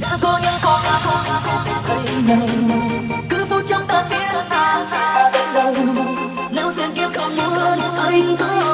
đã có những con đã có những con biết thấy nhau cứ phút trong ta chiến thắng xa dần dần nếu duyên kiếp không muốn, anh cứ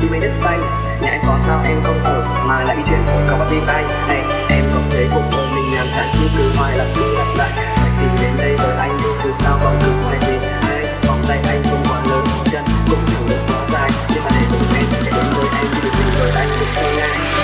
đi mấy đất xanh Nhãi có sao em không ở mà lại chuyện của các bạn đi tay Này, em có thấy cuộc đời mình làm chẳng như cứ hoài lặp đi lặp lại. Hãy đến đây với anh đi chứ sao còn cứ hoài gì Hay vòng tay anh không quá lớn, chân cũng chẳng được quá dài. Nhưng mà để cùng em chạy đến với em thì được mình với anh cũng không ngại